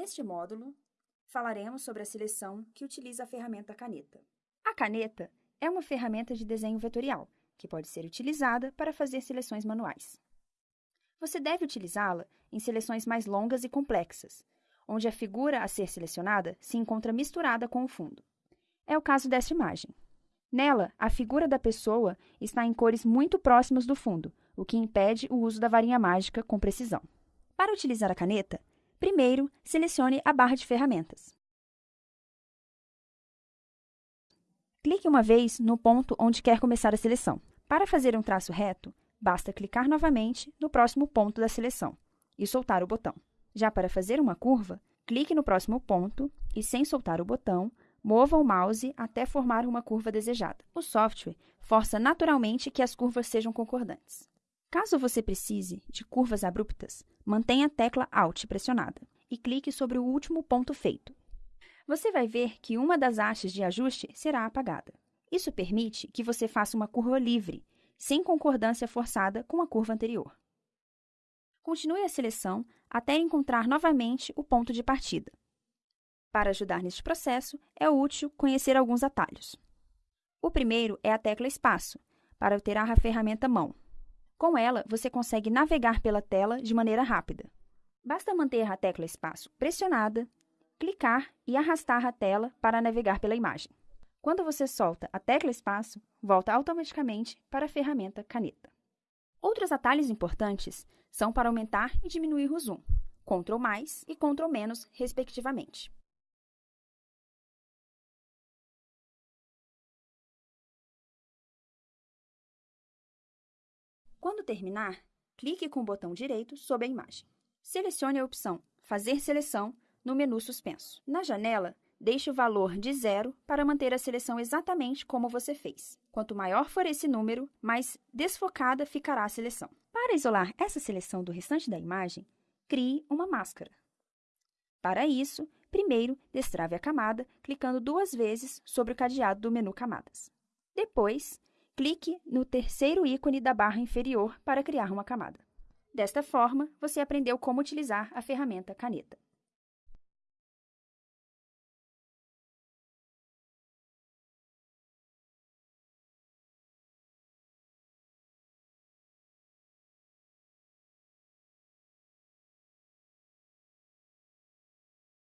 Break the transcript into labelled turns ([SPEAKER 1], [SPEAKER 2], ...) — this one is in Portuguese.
[SPEAKER 1] Neste módulo, falaremos sobre a seleção que utiliza a ferramenta caneta. A caneta é uma ferramenta de desenho vetorial, que pode ser utilizada para fazer seleções manuais. Você deve utilizá-la em seleções mais longas e complexas, onde a figura a ser selecionada se encontra misturada com o fundo. É o caso desta imagem. Nela, a figura da pessoa está em cores muito próximas do fundo, o que impede o uso da varinha mágica com precisão. Para utilizar a caneta, primeiro selecione a barra de ferramentas. Clique uma vez no ponto onde quer começar a seleção. Para fazer um traço reto, basta clicar novamente no próximo ponto da seleção e soltar o botão. Já para fazer uma curva, clique no próximo ponto e, sem soltar o botão, mova o mouse até formar uma curva desejada. O software força naturalmente que as curvas sejam concordantes. Caso você precise de curvas abruptas, mantenha a tecla Alt pressionada e clique sobre o último ponto feito. Você vai ver que uma das hastes de ajuste será apagada. Isso permite que você faça uma curva livre, sem concordância forçada com a curva anterior. Continue a seleção até encontrar novamente o ponto de partida. Para ajudar neste processo, é útil conhecer alguns atalhos. O primeiro é a tecla Espaço, para alterar a ferramenta Mão. Com ela, você consegue navegar pela tela de maneira rápida. Basta manter a tecla Espaço pressionada, clicar e arrastar a tela para navegar pela imagem. Quando você solta a tecla Espaço, volta automaticamente para a ferramenta Caneta. Outros atalhos importantes são para aumentar e diminuir o zoom, Ctrl mais e Ctrl menos, respectivamente. Quando terminar, clique com o botão direito sobre a imagem. Selecione a opção Fazer seleção no menu suspenso. Na janela, deixe o valor de zero para manter a seleção exatamente como você fez. Quanto maior for esse número, mais desfocada ficará a seleção. Para isolar essa seleção do restante da imagem, crie uma máscara. Para isso, primeiro destrave a camada clicando duas vezes sobre o cadeado do menu Camadas. Depois, clique no terceiro ícone da barra inferior para criar uma camada. Desta forma, você aprendeu como utilizar a ferramenta caneta.